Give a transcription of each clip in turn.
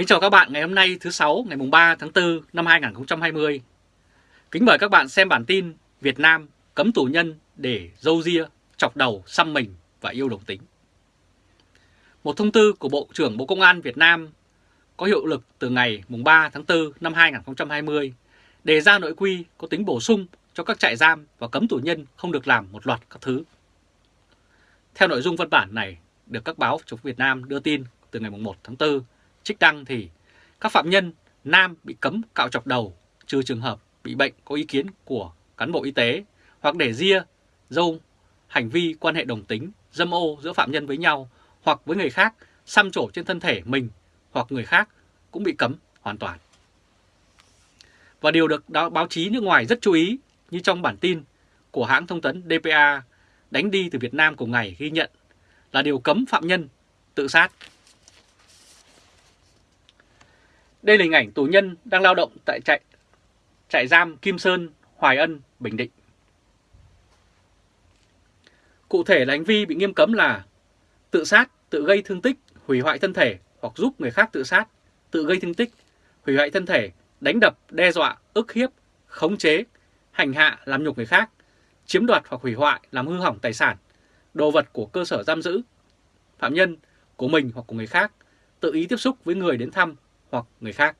Kính chào các bạn ngày hôm nay thứ sáu ngày mùng 3 tháng 4 năm 2020. Kính mời các bạn xem bản tin Việt Nam cấm tù nhân để dâu ria, chọc đầu, xăm mình và yêu đồng tính. Một thông tư của Bộ trưởng Bộ Công an Việt Nam có hiệu lực từ ngày mùng 3 tháng 4 năm 2020 đề ra nội quy có tính bổ sung cho các trại giam và cấm tù nhân không được làm một loạt các thứ. Theo nội dung văn bản này được các báo chống Việt Nam đưa tin từ ngày mùng 1 tháng 4 trích đăng thì các phạm nhân nam bị cấm cạo chọc đầu trừ trường hợp bị bệnh có ý kiến của cán bộ y tế hoặc để ria, dâu, hành vi quan hệ đồng tính, dâm ô giữa phạm nhân với nhau hoặc với người khác xăm trổ trên thân thể mình hoặc người khác cũng bị cấm hoàn toàn. Và điều được báo chí nước ngoài rất chú ý như trong bản tin của hãng thông tấn DPA đánh đi từ Việt Nam cùng ngày ghi nhận là điều cấm phạm nhân tự sát đây là hình ảnh tù nhân đang lao động tại trại, trại giam Kim Sơn, Hoài Ân, Bình Định. Cụ thể là hành vi bị nghiêm cấm là tự sát, tự gây thương tích, hủy hoại thân thể hoặc giúp người khác tự sát, tự gây thương tích, hủy hoại thân thể, đánh đập, đe dọa, ức hiếp, khống chế, hành hạ, làm nhục người khác, chiếm đoạt hoặc hủy hoại, làm hư hỏng tài sản, đồ vật của cơ sở giam giữ, phạm nhân, của mình hoặc của người khác, tự ý tiếp xúc với người đến thăm hoặc người khác.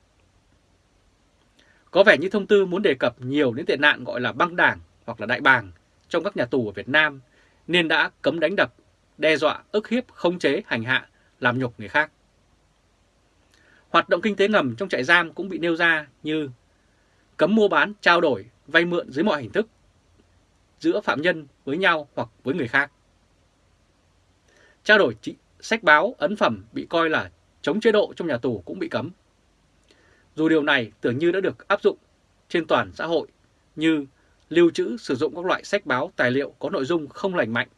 Có vẻ như thông tư muốn đề cập nhiều đến tệ nạn gọi là băng đảng hoặc là đại bàng trong các nhà tù ở Việt Nam nên đã cấm đánh đập, đe dọa, ức hiếp, khống chế, hành hạ, làm nhục người khác. Hoạt động kinh tế ngầm trong trại giam cũng bị nêu ra như cấm mua bán, trao đổi, vay mượn dưới mọi hình thức giữa phạm nhân với nhau hoặc với người khác. Trao đổi sách báo, ấn phẩm bị coi là chống chế độ trong nhà tù cũng bị cấm. Dù điều này tưởng như đã được áp dụng trên toàn xã hội như lưu trữ sử dụng các loại sách báo tài liệu có nội dung không lành mạnh,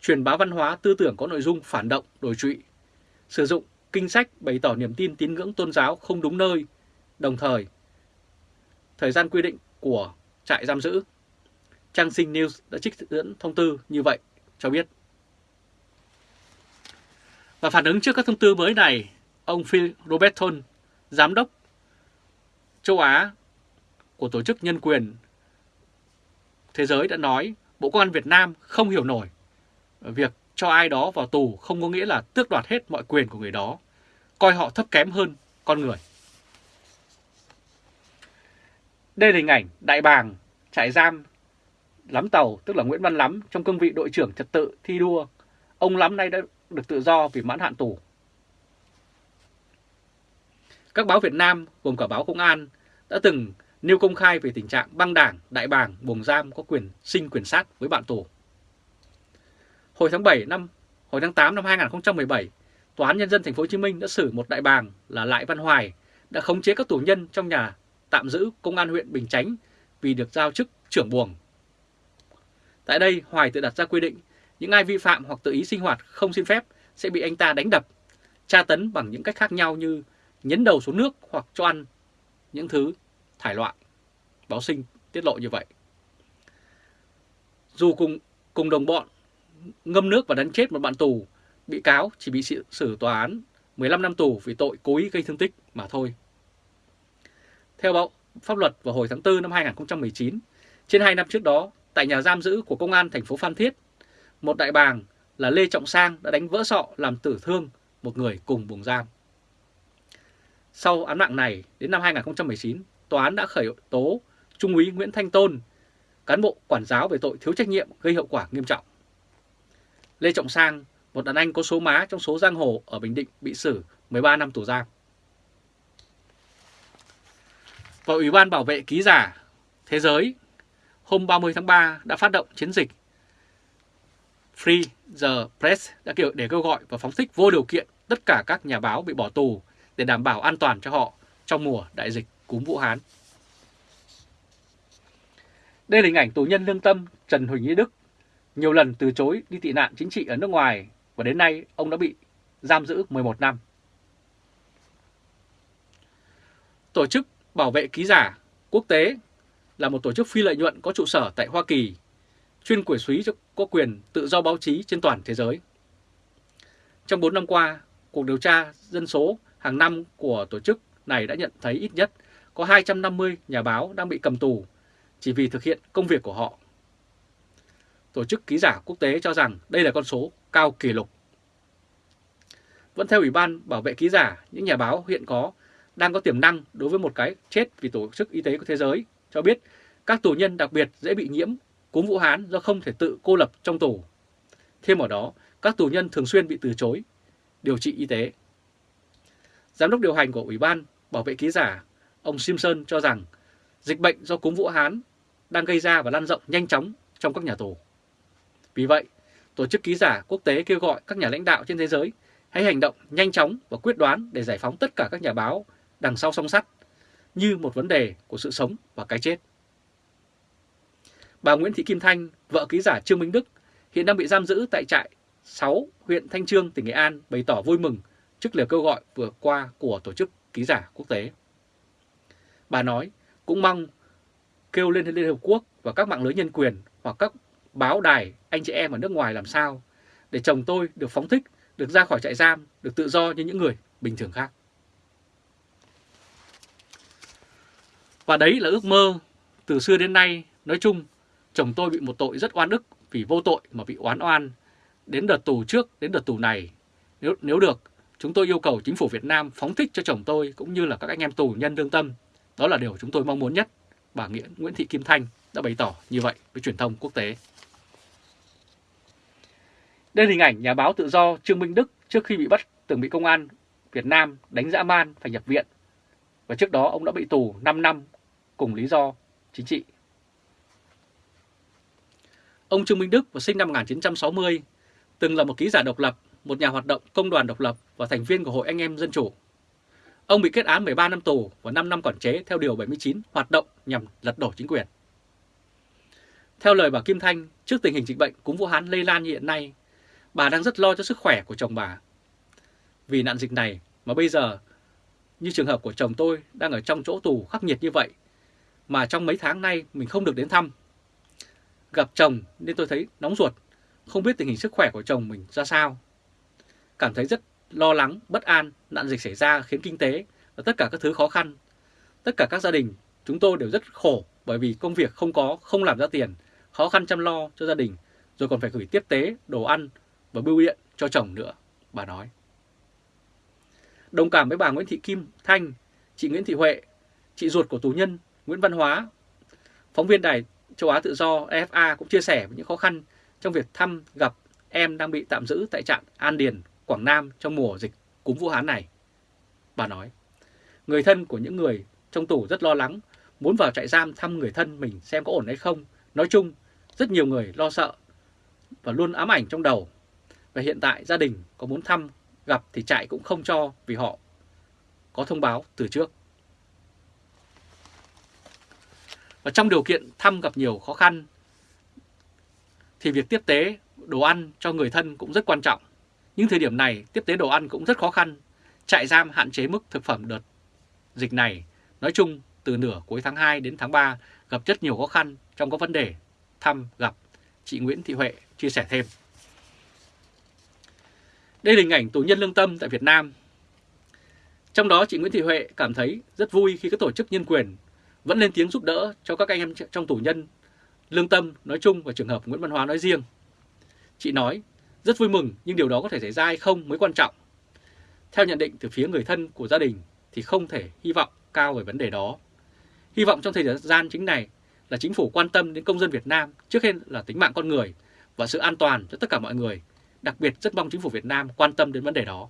truyền bá văn hóa tư tưởng có nội dung phản động, đổi trụy, sử dụng kinh sách bày tỏ niềm tin tín ngưỡng tôn giáo không đúng nơi, đồng thời thời gian quy định của trại giam giữ. Trang Sinh News đã trích dẫn thông tư như vậy cho biết. Và phản ứng trước các thông tư mới này, ông Phil Robertson, giám đốc châu Á của Tổ chức Nhân quyền Thế giới đã nói Bộ Công an Việt Nam không hiểu nổi việc cho ai đó vào tù không có nghĩa là tước đoạt hết mọi quyền của người đó, coi họ thấp kém hơn con người. Đây là hình ảnh đại bàng trại giam Lắm Tàu, tức là Nguyễn Văn Lắm, trong cương vị đội trưởng trật tự thi đua. Ông Lắm nay đã được tự do vì mãn hạn tù. Các báo Việt Nam, gồm cả báo Công an, đã từng nêu công khai về tình trạng băng đảng, đại bàng, buồng giam có quyền sinh quyền sát với bạn tù. Hồi tháng 7 năm, hồi tháng 8 năm 2017, Tòa án Nhân dân Thành phố Hồ Chí Minh đã xử một đại bàng là Lại Văn Hoài đã khống chế các tù nhân trong nhà tạm giữ Công an huyện Bình Chánh vì được giao chức trưởng buồng. Tại đây, Hoài tự đặt ra quy định những ai vi phạm hoặc tự ý sinh hoạt không xin phép sẽ bị anh ta đánh đập, tra tấn bằng những cách khác nhau như nhấn đầu xuống nước hoặc cho ăn những thứ thải loại. Báo sinh tiết lộ như vậy. Dù cùng cùng đồng bọn ngâm nước và đánh chết một bạn tù, bị cáo chỉ bị xử tòa án 15 năm tù vì tội cố ý gây thương tích mà thôi. Theo báo pháp luật vào hồi tháng 4 năm 2019, trên 2 năm trước đó, tại nhà giam giữ của Công an thành phố Phan Thiết, một đại bàng là Lê Trọng Sang đã đánh vỡ sọ làm tử thương một người cùng buồng giam. Sau án mạng này, đến năm 2019, tòa án đã khởi tố Trung úy Nguyễn Thanh Tôn, cán bộ quản giáo về tội thiếu trách nhiệm gây hậu quả nghiêm trọng. Lê Trọng Sang, một đàn anh có số má trong số giang hồ ở Bình Định bị xử 13 năm tù giam. Và Ủy ban Bảo vệ Ký giả Thế giới hôm 30 tháng 3 đã phát động chiến dịch Free the Press đã kêu để kêu gọi và phóng thích vô điều kiện tất cả các nhà báo bị bỏ tù để đảm bảo an toàn cho họ trong mùa đại dịch cúm Vũ Hán. Đây là hình ảnh tù nhân lương tâm Trần Huỳnh Ý Đức, nhiều lần từ chối đi tị nạn chính trị ở nước ngoài và đến nay ông đã bị giam giữ 11 năm. Tổ chức Bảo vệ Ký giả Quốc tế là một tổ chức phi lợi nhuận có trụ sở tại Hoa Kỳ, chuyên quyền suý cho có quyền tự do báo chí trên toàn thế giới. Trong 4 năm qua, cuộc điều tra dân số hàng năm của tổ chức này đã nhận thấy ít nhất có 250 nhà báo đang bị cầm tù chỉ vì thực hiện công việc của họ. Tổ chức ký giả quốc tế cho rằng đây là con số cao kỷ lục. Vẫn theo Ủy ban Bảo vệ ký giả, những nhà báo hiện có đang có tiềm năng đối với một cái chết vì Tổ chức Y tế của Thế giới cho biết các tù nhân đặc biệt dễ bị nhiễm cúm Vũ Hán do không thể tự cô lập trong tù. Thêm vào đó, các tù nhân thường xuyên bị từ chối điều trị y tế. Giám đốc điều hành của Ủy ban Bảo vệ ký giả, ông Simpson cho rằng dịch bệnh do cúm Vũ Hán đang gây ra và lan rộng nhanh chóng trong các nhà tù. Vì vậy, Tổ chức Ký giả Quốc tế kêu gọi các nhà lãnh đạo trên thế giới hãy hành động nhanh chóng và quyết đoán để giải phóng tất cả các nhà báo đằng sau song sắt như một vấn đề của sự sống và cái chết. Bà Nguyễn Thị Kim Thanh, vợ ký giả Trương Minh Đức, hiện đang bị giam giữ tại trại 6 huyện Thanh Trương, tỉnh Nghệ An bày tỏ vui mừng trước lời kêu gọi vừa qua của Tổ chức Ký giả Quốc tế. Bà nói cũng mong kêu lên Liên Hợp Quốc và các mạng lưới nhân quyền hoặc các báo đài anh chị em ở nước ngoài làm sao để chồng tôi được phóng thích, được ra khỏi trại giam, được tự do như những người bình thường khác. Và đấy là ước mơ từ xưa đến nay, nói chung, chồng tôi bị một tội rất oan ức vì vô tội mà bị oán oan. Đến đợt tù trước, đến đợt tù này, nếu, nếu được, chúng tôi yêu cầu chính phủ Việt Nam phóng thích cho chồng tôi cũng như là các anh em tù nhân lương tâm. Đó là điều chúng tôi mong muốn nhất. Bà Nguyễn, Nguyễn Thị Kim Thanh đã bày tỏ như vậy với truyền thông quốc tế. Đây là hình ảnh nhà báo tự do Trương Minh Đức trước khi bị bắt từng bị công an Việt Nam đánh dã man phải nhập viện. Và trước đó ông đã bị tù 5 năm cùng lý do chính trị. Ông Trương Minh Đức vào sinh năm 1960, từng là một ký giả độc lập, một nhà hoạt động công đoàn độc lập và thành viên của Hội Anh em Dân Chủ. Ông bị kết án 13 năm tù và 5 năm quản chế theo Điều 79 hoạt động nhằm lật đổ chính quyền. Theo lời bà Kim Thanh, trước tình hình dịch bệnh cúm Vũ Hán lây lan như hiện nay, bà đang rất lo cho sức khỏe của chồng bà. Vì nạn dịch này mà bây giờ, như trường hợp của chồng tôi đang ở trong chỗ tù khắc nghiệt như vậy, mà trong mấy tháng nay mình không được đến thăm. Gặp chồng nên tôi thấy nóng ruột, không biết tình hình sức khỏe của chồng mình ra sao. Cảm thấy rất lo lắng, bất an, nạn dịch xảy ra khiến kinh tế và tất cả các thứ khó khăn. Tất cả các gia đình chúng tôi đều rất khổ bởi vì công việc không có, không làm ra tiền, khó khăn chăm lo cho gia đình, rồi còn phải gửi tiếp tế, đồ ăn và bưu điện cho chồng nữa, bà nói. Đồng cảm với bà Nguyễn Thị Kim Thanh, chị Nguyễn Thị Huệ, chị ruột của tù nhân Nguyễn Văn Hóa, phóng viên đài châu Á Tự do EFA cũng chia sẻ những khó khăn trong việc thăm gặp em đang bị tạm giữ tại trạm An Điền, Quảng Nam trong mùa dịch cúm Vũ Hán này. Bà nói, người thân của những người trong tù rất lo lắng, muốn vào trại giam thăm người thân mình xem có ổn hay không. Nói chung, rất nhiều người lo sợ và luôn ám ảnh trong đầu. Và hiện tại gia đình có muốn thăm, gặp thì trại cũng không cho vì họ có thông báo từ trước. Và trong điều kiện thăm gặp nhiều khó khăn thì việc tiếp tế đồ ăn cho người thân cũng rất quan trọng. Nhưng thời điểm này tiếp tế đồ ăn cũng rất khó khăn. Trại giam hạn chế mức thực phẩm đợt dịch này. Nói chung từ nửa cuối tháng 2 đến tháng 3 gặp rất nhiều khó khăn trong các vấn đề thăm gặp. Chị Nguyễn Thị Huệ chia sẻ thêm. Đây là hình ảnh tù nhân lương tâm tại Việt Nam. Trong đó chị Nguyễn Thị Huệ cảm thấy rất vui khi các tổ chức nhân quyền vẫn lên tiếng giúp đỡ cho các anh em trong tù nhân lương tâm nói chung và trường hợp Nguyễn Văn Hóa nói riêng. Chị nói, rất vui mừng nhưng điều đó có thể xảy ra hay không mới quan trọng. Theo nhận định từ phía người thân của gia đình thì không thể hy vọng cao về vấn đề đó. Hy vọng trong thời gian chính này là chính phủ quan tâm đến công dân Việt Nam trước hết là tính mạng con người và sự an toàn cho tất cả mọi người. Đặc biệt rất mong chính phủ Việt Nam quan tâm đến vấn đề đó.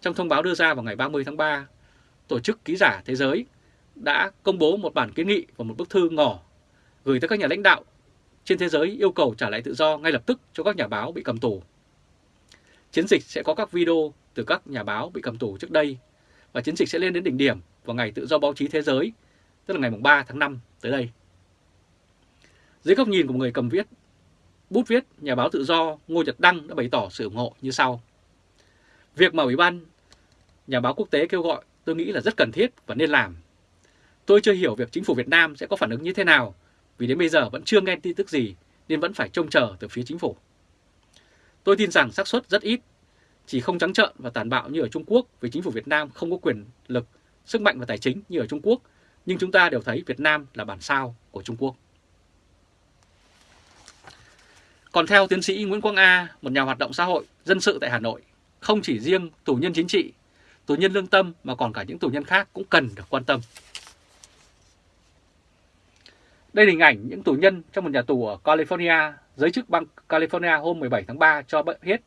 Trong thông báo đưa ra vào ngày 30 tháng 3, Tổ chức Ký giả Thế giới đã công bố một bản kiến nghị và một bức thư ngỏ gửi tới các nhà lãnh đạo trên thế giới yêu cầu trả lại tự do ngay lập tức cho các nhà báo bị cầm tù. Chiến dịch sẽ có các video từ các nhà báo bị cầm tù trước đây và chiến dịch sẽ lên đến đỉnh điểm vào ngày tự do báo chí thế giới, tức là ngày 3 tháng 5 tới đây. Dưới góc nhìn của người cầm viết, bút viết nhà báo tự do Ngô Nhật Đăng đã bày tỏ sự ủng hộ như sau. Việc mà Ủy ban nhà báo quốc tế kêu gọi tôi nghĩ là rất cần thiết và nên làm. Tôi chưa hiểu việc chính phủ Việt Nam sẽ có phản ứng như thế nào vì đến bây giờ vẫn chưa nghe tin tức gì nên vẫn phải trông chờ từ phía chính phủ. Tôi tin rằng xác suất rất ít, chỉ không trắng trợn và tàn bạo như ở Trung Quốc vì chính phủ Việt Nam không có quyền lực, sức mạnh và tài chính như ở Trung Quốc, nhưng chúng ta đều thấy Việt Nam là bản sao của Trung Quốc. Còn theo tiến sĩ Nguyễn Quang A, một nhà hoạt động xã hội, dân sự tại Hà Nội, không chỉ riêng tù nhân chính trị, tù nhân lương tâm mà còn cả những tù nhân khác cũng cần được quan tâm. Đây là hình ảnh những tù nhân trong một nhà tù ở California, giới chức bang California hôm 17 tháng 3 cho biết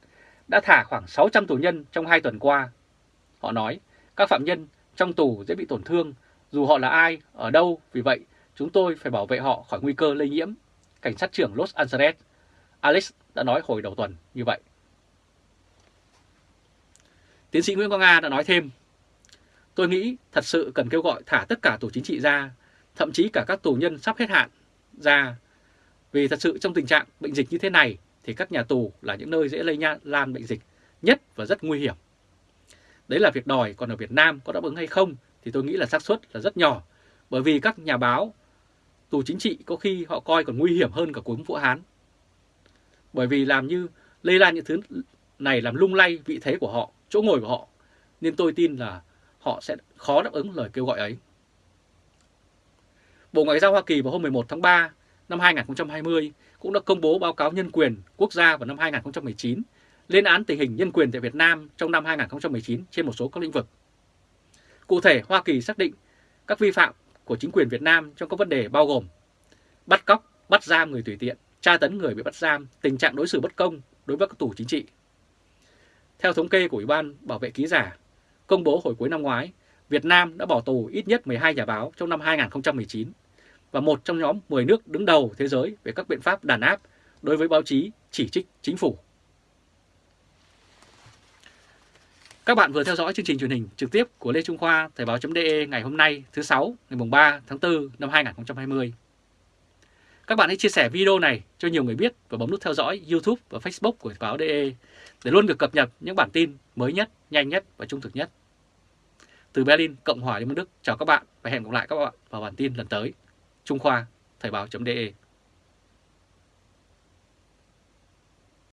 đã thả khoảng 600 tù nhân trong 2 tuần qua. Họ nói các phạm nhân trong tù dễ bị tổn thương dù họ là ai, ở đâu, vì vậy chúng tôi phải bảo vệ họ khỏi nguy cơ lây nhiễm. Cảnh sát trưởng Los Angeles Alex đã nói hồi đầu tuần như vậy. Tiến sĩ Nguyễn Quang Nga đã nói thêm, tôi nghĩ thật sự cần kêu gọi thả tất cả tù chính trị ra, thậm chí cả các tù nhân sắp hết hạn ra. Vì thật sự trong tình trạng bệnh dịch như thế này thì các nhà tù là những nơi dễ lây lan bệnh dịch nhất và rất nguy hiểm. Đấy là việc đòi, còn ở Việt Nam có đáp ứng hay không thì tôi nghĩ là xác suất là rất nhỏ. Bởi vì các nhà báo, tù chính trị có khi họ coi còn nguy hiểm hơn cả cúm Vũ Hán. Bởi vì làm như lây lan những thứ này làm lung lay vị thế của họ, chỗ ngồi của họ. Nên tôi tin là họ sẽ khó đáp ứng lời kêu gọi ấy. Bộ Ngoại giao Hoa Kỳ vào hôm 11 tháng 3 năm 2020 cũng đã công bố báo cáo nhân quyền quốc gia vào năm 2019 lên án tình hình nhân quyền tại Việt Nam trong năm 2019 trên một số các lĩnh vực. Cụ thể, Hoa Kỳ xác định các vi phạm của chính quyền Việt Nam trong các vấn đề bao gồm bắt cóc, bắt giam người tùy tiện, tra tấn người bị bắt giam, tình trạng đối xử bất công đối với các tù chính trị. Theo thống kê của Ủy ban Bảo vệ ký giả, công bố hồi cuối năm ngoái, Việt Nam đã bỏ tù ít nhất 12 nhà báo trong năm 2019 và một trong nhóm 10 nước đứng đầu thế giới về các biện pháp đàn áp đối với báo chí chỉ trích chính phủ. Các bạn vừa theo dõi chương trình truyền hình trực tiếp của Lê Trung Khoa Thời báo.de ngày hôm nay thứ sáu ngày 3 tháng 4 năm 2020. Các bạn hãy chia sẻ video này cho nhiều người biết và bấm nút theo dõi YouTube và Facebook của Thời báo.de để luôn được cập nhật những bản tin mới nhất, nhanh nhất và trung thực nhất. Từ Berlin, Cộng hòa Liên bang Đức, chào các bạn và hẹn gặp lại các bạn vào bản tin lần tới. Trung Khoa, Thời báo.de